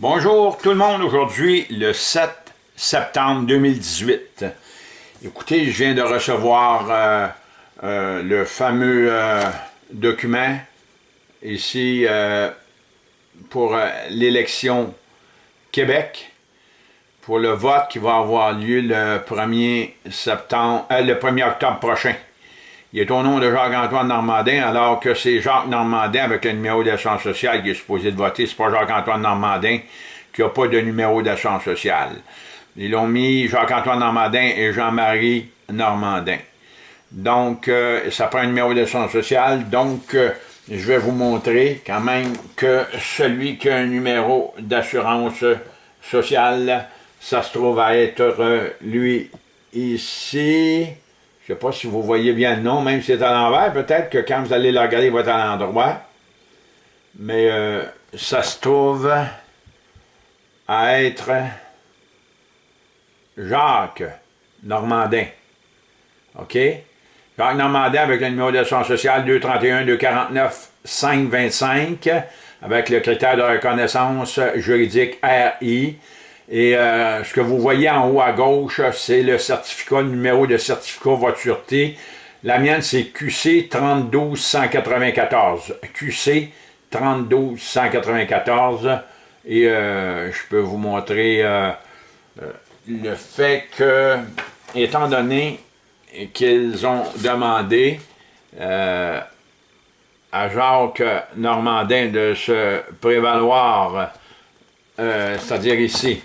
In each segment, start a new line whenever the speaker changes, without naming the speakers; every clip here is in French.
Bonjour tout le monde, aujourd'hui le 7 septembre 2018. Écoutez, je viens de recevoir euh, euh, le fameux euh, document ici pour l'élection Québec, pour le vote qui va avoir lieu le 1er, septembre, le 1er octobre prochain. Il est au nom de Jacques-Antoine Normandin, alors que c'est Jacques Normandin avec le numéro d'assurance sociale qui est supposé de voter. C'est pas Jacques-Antoine Normandin qui n'a pas de numéro d'assurance sociale. Ils l'ont mis Jacques-Antoine Normandin et Jean-Marie Normandin. Donc, euh, ça prend un numéro d'assurance sociale. Donc, euh, je vais vous montrer quand même que celui qui a un numéro d'assurance sociale, ça se trouve à être euh, lui ici. Je ne sais pas si vous voyez bien le nom, même si c'est à l'envers. Peut-être que quand vous allez le regarder, il va être à l'endroit. Mais euh, ça se trouve à être Jacques Normandin. OK? Jacques Normandin avec le numéro d'assurance sociale 231-249-525 avec le critère de reconnaissance juridique RI. Et euh, ce que vous voyez en haut à gauche, c'est le certificat, le numéro de certificat voitureté. La mienne, c'est QC 32194. QC 32194. Et euh, je peux vous montrer euh, le fait que, étant donné qu'ils ont demandé à Jacques Normandin de se prévaloir, c'est-à-dire ici,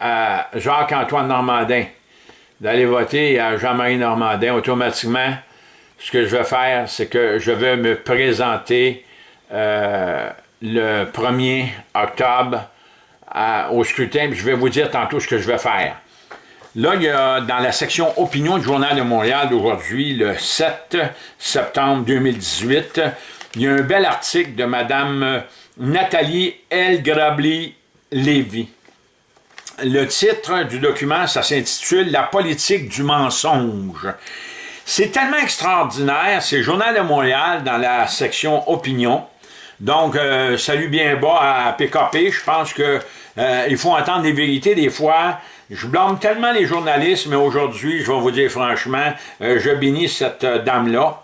à Jacques-Antoine Normandin d'aller voter à Jean-Marie Normandin, automatiquement, ce que je vais faire, c'est que je vais me présenter euh, le 1er octobre au scrutin, je vais vous dire tantôt ce que je vais faire. Là, il y a dans la section opinion du Journal de Montréal d'aujourd'hui, le 7 septembre 2018, il y a un bel article de Mme Nathalie L. Grably-Lévy le titre du document, ça s'intitule « La politique du mensonge ». C'est tellement extraordinaire, c'est Journal de Montréal dans la section opinion. Donc, euh, salut bien bas à PKP, je pense que euh, il faut entendre des vérités des fois. Je blâme tellement les journalistes, mais aujourd'hui, je vais vous dire franchement, euh, je bénis cette dame-là.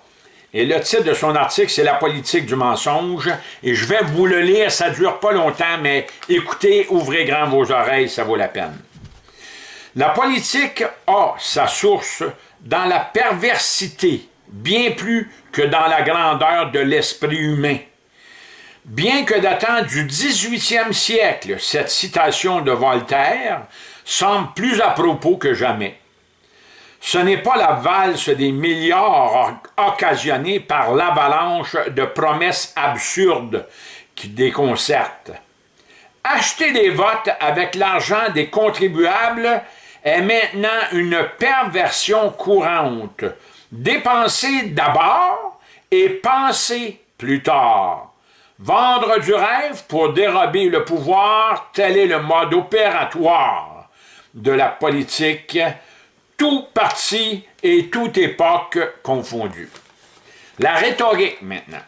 Et le titre de son article, c'est « La politique du mensonge ». Et je vais vous le lire, ça ne dure pas longtemps, mais écoutez, ouvrez grand vos oreilles, ça vaut la peine. La politique a sa source dans la perversité, bien plus que dans la grandeur de l'esprit humain. Bien que datant du 18e siècle, cette citation de Voltaire semble plus à propos que jamais. Ce n'est pas la valse des milliards occasionnés par l'avalanche de promesses absurdes qui déconcerte. Acheter des votes avec l'argent des contribuables est maintenant une perversion courante. Dépenser d'abord et penser plus tard. Vendre du rêve pour dérober le pouvoir, tel est le mode opératoire de la politique tout parti et toute époque confondue. La rhétorique maintenant.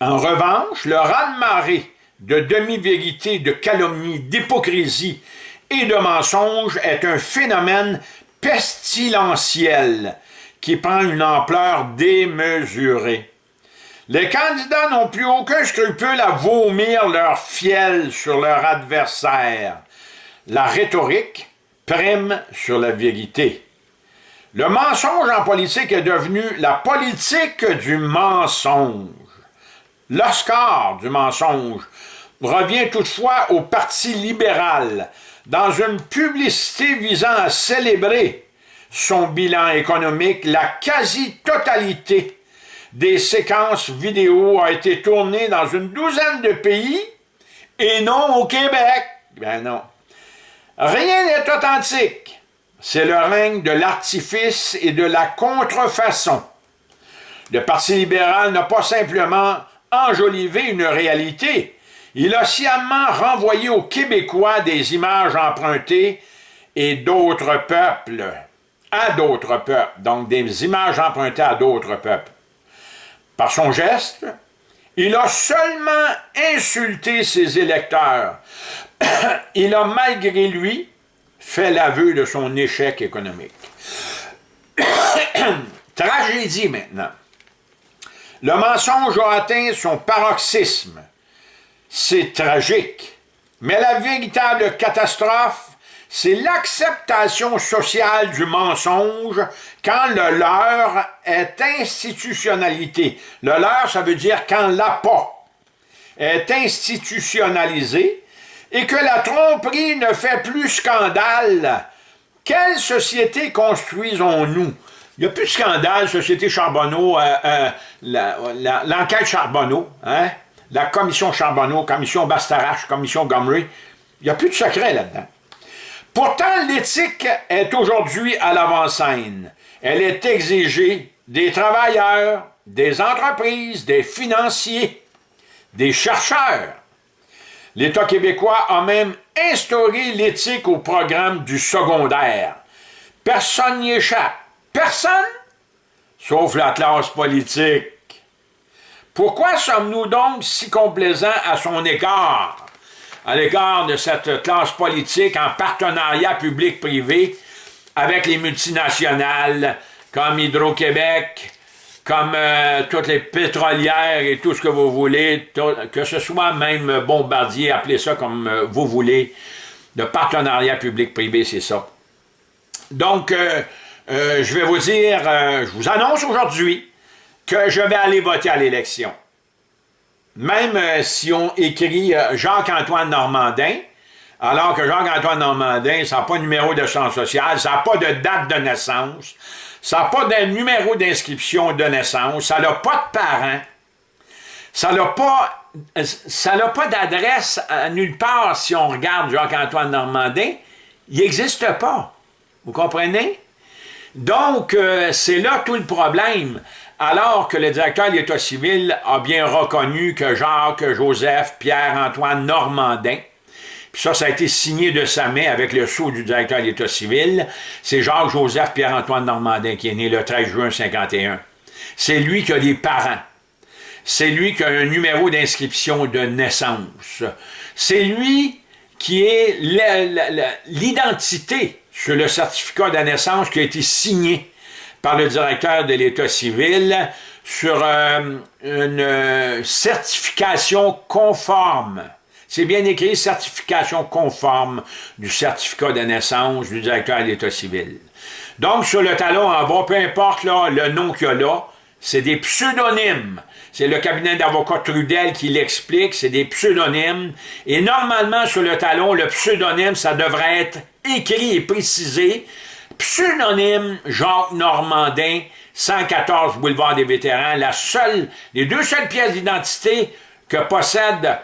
En revanche, le raz-de-marée de demi-vérité, de calomnie, d'hypocrisie et de mensonge est un phénomène pestilentiel qui prend une ampleur démesurée. Les candidats n'ont plus aucun scrupule à vomir leur fiel sur leur adversaire. La rhétorique, prime sur la vérité. Le mensonge en politique est devenu la politique du mensonge. L'Oscar du mensonge revient toutefois au Parti libéral dans une publicité visant à célébrer son bilan économique, la quasi-totalité des séquences vidéo a été tournée dans une douzaine de pays et non au Québec. Ben non. Rien n'est authentique. C'est le règne de l'artifice et de la contrefaçon. Le Parti libéral n'a pas simplement enjolivé une réalité, il a sciemment renvoyé aux Québécois des images empruntées et d'autres peuples, à d'autres peuples, donc des images empruntées à d'autres peuples. Par son geste, Il a seulement insulté ses électeurs. Il a malgré lui fait l'aveu de son échec économique. Tragédie maintenant. Le mensonge a atteint son paroxysme. C'est tragique. Mais la véritable catastrophe, c'est l'acceptation sociale du mensonge quand le leur est institutionnalité. Le leur, ça veut dire quand l'appât est institutionnalisé et que la tromperie ne fait plus scandale. Quelle société construisons-nous? Il n'y a plus de scandale, Société Charbonneau, euh, euh, l'enquête Charbonneau, hein? la commission Charbonneau, commission Bastarache, commission Gomery. Il n'y a plus de secret là-dedans. Pourtant, l'éthique est aujourd'hui à l'avant-scène. Elle est exigée des travailleurs, des entreprises, des financiers, des chercheurs. L'État québécois a même instauré l'éthique au programme du secondaire. Personne n'y échappe. Personne, sauf la classe politique. Pourquoi sommes-nous donc si complaisants à son égard, à l'égard de cette classe politique en partenariat public-privé avec les multinationales comme Hydro-Québec, comme euh, toutes les pétrolières et tout ce que vous voulez, que ce soit même Bombardier, appelez ça comme euh, vous voulez, de partenariat public-privé, c'est ça. Donc, euh, je vais vous dire, je vous annonce aujourd'hui que je vais aller voter à l'élection. Même euh, si on écrit euh, Jacques-Antoine Normandin, alors que Jacques-Antoine Normandin, ça n'a pas de numéro de chance sociale, ça n'a pas de date de naissance, ça n'a pas de numéro d'inscription de naissance, ça n'a pas de parents, ça n'a pas, d'adresse nulle part si on regarde Jacques-Antoine Normandin, il n'existe pas. Vous comprenez? Donc, euh, c'est là tout le problème alors que le directeur de l'État civil a bien reconnu que Jacques, Joseph, Pierre-Antoine Normandin, puis ça, ça a été signé de sa main avec le sceau du directeur de l'État civil, c'est Jacques-Joseph Pierre-Antoine Normandin qui est né le 13 juin 51. C'est lui qui a des parents. C'est lui qui a un numéro d'inscription de naissance. C'est lui qui est l'identité sur le certificat de naissance qui a été signé par le directeur de l'État civil sur euh, une euh, certification conforme. C'est bien écrit, certification conforme du certificat de naissance du directeur de l'État civil. Donc, sur le talon en bas, peu importe le nom qu'il y a là, c'est des pseudonymes. C'est le cabinet d'avocat Trudel qui l'explique, c'est des pseudonymes. Et normalement, sur le talon, le pseudonyme, ça devrait être écrit et précisé pseudonyme Jacques Normandin, 114 boulevard des vétérans, la seule, les deux seules pièces d'identité que possède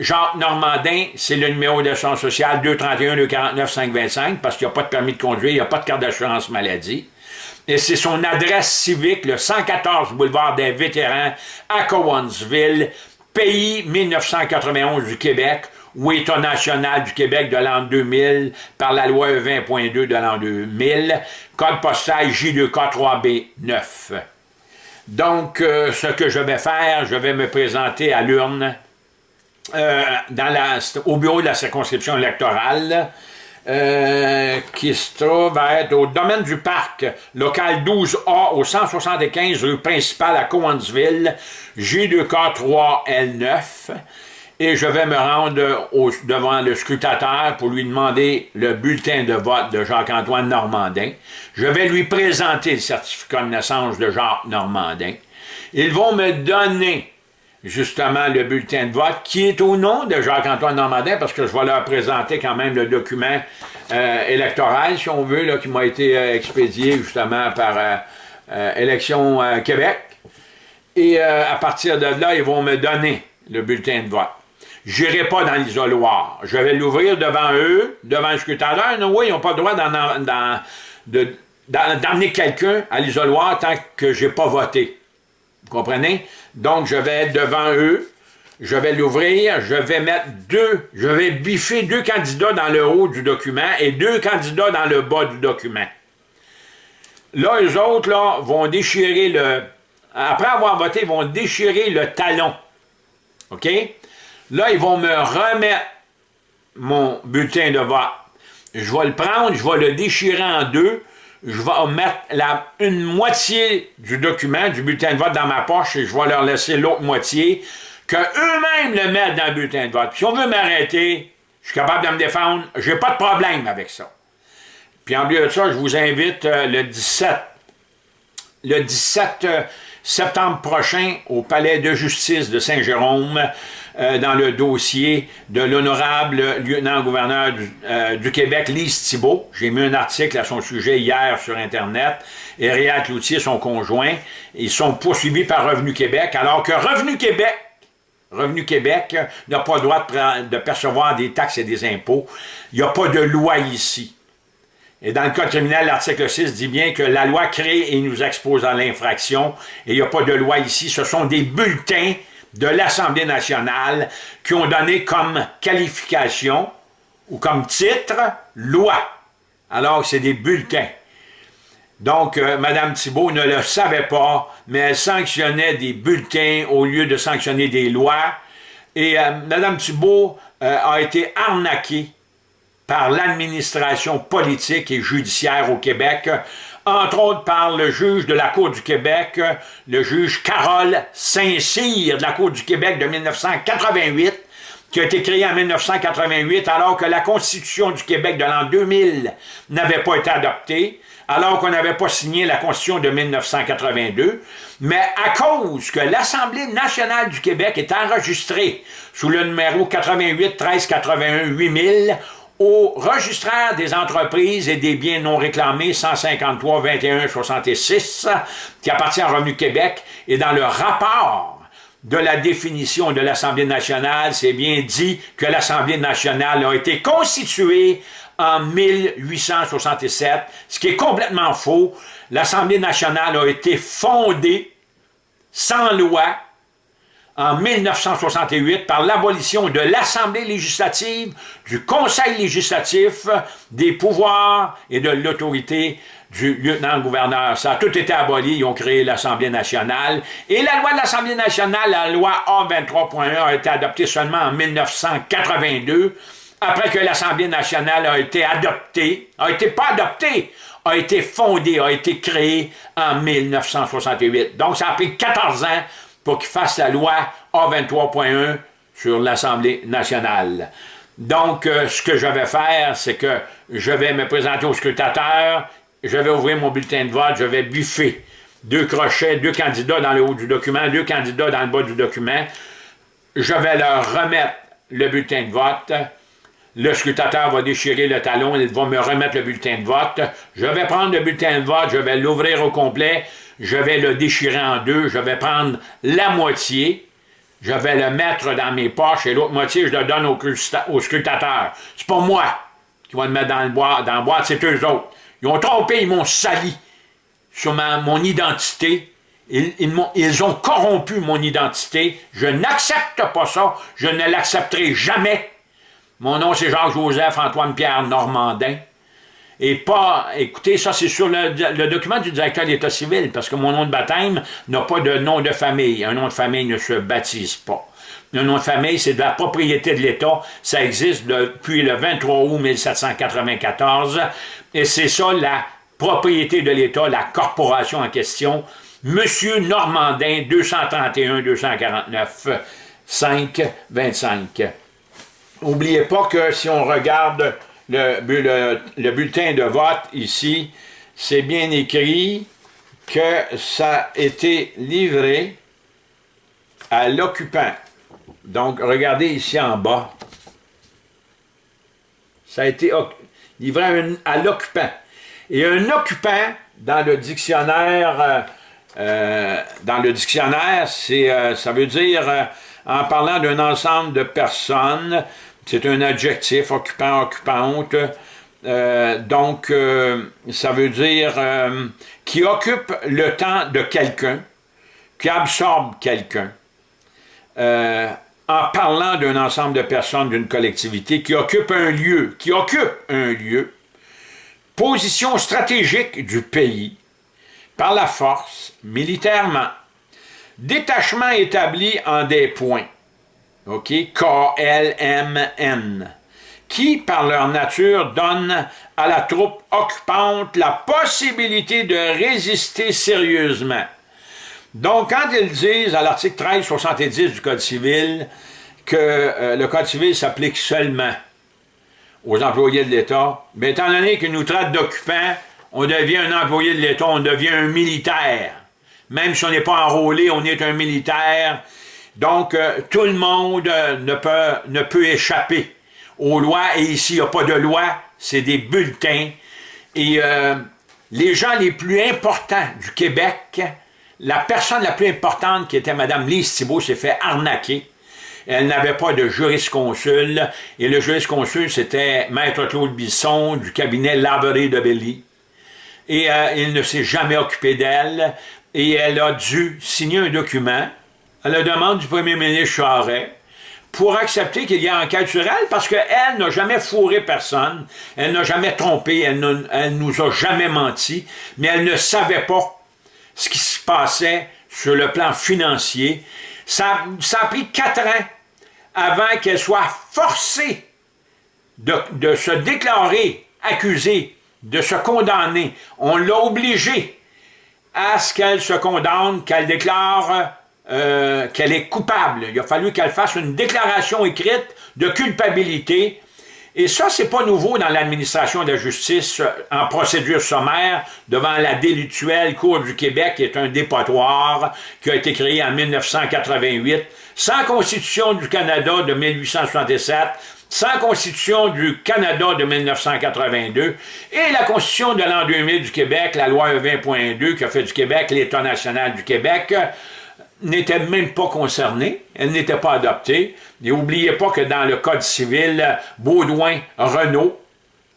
Jacques Normandin, c'est le numéro de son social 231-249-525, parce qu'il n'y a pas de permis de conduire, il n'y a pas de carte d'assurance maladie. Et c'est son adresse civique, le 114 boulevard des vétérans à Cowansville, pays 1991 du Québec, ou État national du Québec de l'an 2000 par la loi 20.2 de l'an 2000, code postal J2K3B9. Donc, euh, ce que je vais faire, je vais me présenter à l'urne euh, au bureau de la circonscription électorale euh, qui se trouve à être au domaine du parc, local 12A, au 175 rue principale à Cowansville, J2K3L9 et je vais me rendre devant le scrutateur pour lui demander le bulletin de vote de Jacques-Antoine Normandin. Je vais lui présenter le certificat de naissance de Jacques Normandin. Ils vont me donner justement le bulletin de vote qui est au nom de Jacques-Antoine Normandin parce que je vais leur présenter quand même le document euh, électoral, si on veut, qui m'a été euh, expédié justement par euh, Élection Québec. Et à partir de là, ils vont me donner le bulletin de vote. Je n'irai pas dans l'isoloir. Je vais l'ouvrir devant eux, devant le scrutateur. Non, oui, ils n'ont pas le droit d'emmener quelqu'un à l'isoloir tant que je n'ai pas voté. Vous comprenez? Donc, je vais être devant eux, je vais l'ouvrir, je vais mettre deux, je vais biffer deux candidats dans le haut du document et deux candidats dans le bas du document. Là, eux autres, là, vont déchirer le... Après avoir voté, vont déchirer le talon OK? Là, ils vont me remettre mon bulletin de vote. Je vais le prendre, je vais le déchirer en deux, je vais mettre la, une moitié du document, du bulletin de vote dans ma poche et je vais leur laisser l'autre moitié, que eux-mêmes le mettent dans le bulletin de vote. si on veut m'arrêter, je suis capable de me défendre, j'ai pas de problème avec ça. Puis en plus de ça, je vous invite euh, le 17, le 17 euh, septembre prochain au Palais de justice de Saint-Jérôme euh, dans le dossier de l'honorable lieutenant-gouverneur du, Québec, Lise Thibault. J'ai mis un article à son sujet hier sur Internet. Et Cloutier, son conjoint, ils sont poursuivis par Revenu Québec, alors que Revenu Québec Revenu Québec n'a pas le droit de, percevoir des taxes et des impôts. Il n'y a pas de loi ici. Et dans le Code criminel, l'article 6 dit bien que la loi crée et nous expose à l'infraction, et il n'y a pas de loi ici. Ce sont des bulletins de l'Assemblée nationale qui ont donné comme qualification ou comme titre « loi ». Alors, c'est des bulletins. Donc, euh, Mme Thibault ne le savait pas, mais elle sanctionnait des bulletins au lieu de sanctionner des lois. Et euh, Mme Thibault euh, a été arnaquée par l'administration politique et judiciaire au Québec, entre autres par le juge de la Cour du Québec, le juge Carole Saint-Cyr de la Cour du Québec de 1988, qui a été créé en 1988 alors que la Constitution du Québec de l'an 2000 n'avait pas été adoptée alors qu'on n'avait pas signé la Constitution de 1982, mais à cause que l'Assemblée nationale du Québec est enregistrée sous le numéro 88 13 81 8000 au registraire des entreprises et des biens non réclamés 153 21 66 qui appartient à Revenu Québec et dans le rapport de la définition de l'Assemblée nationale, c'est bien dit que l'Assemblée nationale a été constituée en 1867, ce qui est complètement faux. L'Assemblée nationale a été fondée sans loi en 1968 par l'abolition de l'Assemblée législative, du Conseil législatif, des pouvoirs et de l'autorité du lieutenant-gouverneur. Ça a tout été aboli, ils ont créé l'Assemblée nationale. Et la loi de l'Assemblée nationale, la loi A23.1, a été adoptée seulement en 1982, après que l'Assemblée nationale a été adoptée, a été pas adoptée, a été fondée, a été créée en 1968. Donc, ça a pris 14 ans pour qu'il fasse la loi A23.1 sur l'Assemblée nationale. Donc, euh, ce que je vais faire, c'est que je vais me présenter au scrutateur, je vais ouvrir mon bulletin de vote, je vais buffer deux crochets, deux candidats dans le haut du document, deux candidats dans le bas du document. Je vais leur remettre le bulletin de vote, le scrutateur va déchirer le talon, il va me remettre le bulletin de vote. Je vais prendre le bulletin de vote, je vais l'ouvrir au complet, je vais le déchirer en deux, je vais prendre la moitié, je vais le mettre dans mes poches et l'autre moitié, je le donne au, scrutateur. C'est pas moi qui va le mettre dans le boîte, dans boîte, c'est eux autres. Ils ont trompé, ils m'ont sali sur mon identité. Ils, ils ont corrompu mon identité. Je n'accepte pas ça. Je ne l'accepterai jamais. Mon nom, c'est Jacques-Joseph Antoine-Pierre Normandin. Et pas, écoutez, ça c'est sur le, document du directeur d'État civil, parce que mon nom de baptême n'a pas de nom de famille. Un nom de famille ne se baptise pas. Un nom de famille, c'est de la propriété de l'État. Ça existe depuis le 23 août 1794. Et c'est ça la propriété de l'État, la corporation en question. Monsieur Normandin, 231-249, 5, 25. N'oubliez pas que si on regarde le, bulletin de vote ici, c'est bien écrit que ça a été livré à l'occupant. Donc, regardez ici en bas. Ça a été livré à, l'occupant. Et un occupant, dans le dictionnaire, euh, euh, dans le dictionnaire, c'est, euh, ça veut dire, en parlant d'un ensemble de personnes c'est un adjectif, occupant, occupante. Euh, donc, euh, ça veut dire euh, qui occupe le temps de quelqu'un, qui absorbe quelqu'un, en parlant d'un ensemble de personnes d'une collectivité qui occupe un lieu, qui occupe un lieu, position stratégique du pays, par la force, militairement, détachement établi en des points, OK, K-L-M-N, qui, par leur nature, donnent à la troupe occupante la possibilité de résister sérieusement? Donc, quand ils disent à l'article 1370 du Code civil que euh, le Code civil s'applique seulement aux employés de l'État, bien, étant donné qu'ils nous traitent d'occupants, on devient un employé de l'État, on devient un militaire. Même si on n'est pas enrôlé, on est un militaire. Donc, euh, tout le monde euh, ne, peut, ne peut échapper aux lois. Et ici, il n'y a pas de loi, c'est des bulletins. Et euh, les gens les plus importants du Québec, la personne la plus importante qui était Mme Lise Thibault s'est fait arnaquer. Elle n'avait pas de jurisconsul, et le jurisconsul, c'était Maître Claude Bisson du cabinet Lavery de Belly. Et il ne s'est jamais occupé d'elle et elle a dû signer un document la demande du premier ministre Charest pour accepter qu'il y ait enquête sur elle, parce qu'elle n'a jamais fourré personne, elle n'a jamais trompé, elle, ne, nous a jamais menti, mais elle ne savait pas ce qui se passait sur le plan financier. Ça, ça a pris quatre ans avant qu'elle soit forcée de, de se déclarer accusée, de se condamner. On l'a obligée à ce qu'elle se condamne, qu'elle déclare euh, qu'elle est coupable. Il a fallu qu'elle fasse une déclaration écrite de culpabilité. Et ça, c'est pas nouveau dans l'administration de la justice euh, en procédure sommaire devant la délituelle Cour du Québec, qui est un dépotoir qui a été créé en 1988, sans Constitution du Canada de 1867, sans Constitution du Canada de 1982 et la Constitution de l'an 2000 du Québec, la loi 20.2 qui a fait du Québec l'État national du Québec, n'était même pas concernée, elle n'était pas adoptée. Et n'oubliez pas que dans le Code civil, Baudouin-Renault,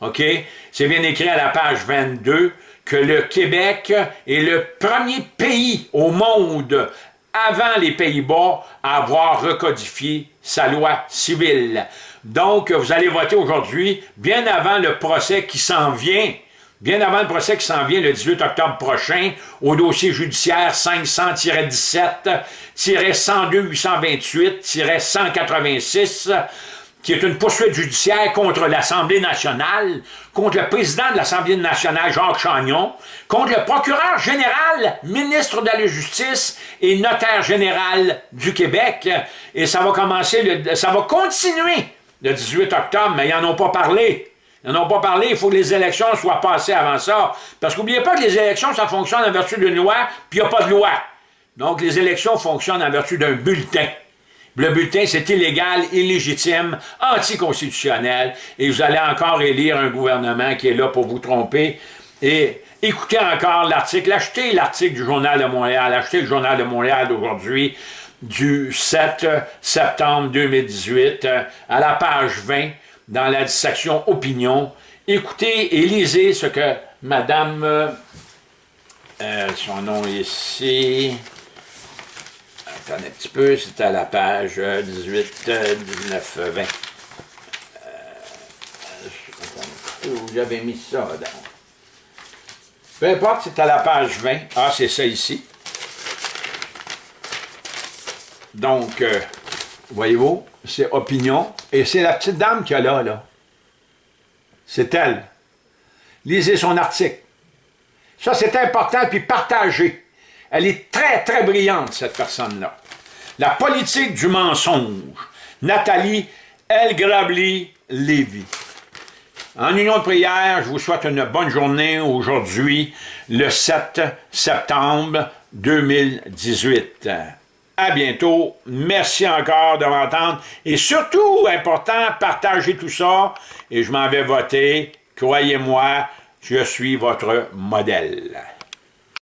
OK, c'est bien écrit à la page 22, que le Québec est le premier pays au monde avant les Pays-Bas à avoir recodifié sa loi civile. Donc, vous allez voter aujourd'hui, bien avant le procès qui s'en vient, bien avant le procès qui s'en vient le 18 octobre prochain, au dossier judiciaire 500-17-102-828-186, qui est une poursuite judiciaire contre l'Assemblée nationale, contre le président de l'Assemblée nationale, Jacques Chagnon, contre le procureur général, ministre de la Justice et notaire général du Québec. Et ça va commencer, ça va continuer le 18 octobre, mais ils n'en ont pas parlé. Ils n'en ont pas parlé, il faut que les élections soient passées avant ça. Parce qu'oubliez pas que les élections, ça fonctionne en vertu d'une loi, puis il n'y a pas de loi. Donc les élections fonctionnent en vertu d'un bulletin. Le bulletin, c'est illégal, illégitime, anticonstitutionnel, et vous allez encore élire un gouvernement qui est là pour vous tromper. Et écoutez encore l'article, achetez l'article du Journal de Montréal, achetez le Journal de Montréal d'aujourd'hui, du 7 septembre 2018 euh, à la page 20 dans la section opinion. Écoutez et lisez ce que Madame, euh, euh, son nom ici, attendez un petit peu, c'est à la page 18, 19, 20. j'avais mis ça dans. Peu importe, c'est à la page 20. Ah, c'est ça ici. Donc, euh, voyez-vous, c'est opinion. Et c'est la petite dame qui a là, là. C'est elle. Lisez son article. Ça, c'est important, puis partagez. Elle est très, très brillante, cette personne-là. La politique du mensonge. Nathalie Elgrabli-Lévy. En union de prière, je vous souhaite une bonne journée aujourd'hui, le 7 septembre 2018. À bientôt. Merci encore de m'entendre. Et surtout, important, partagez tout ça. Et je m'en vais voter. Croyez-moi, je suis votre modèle.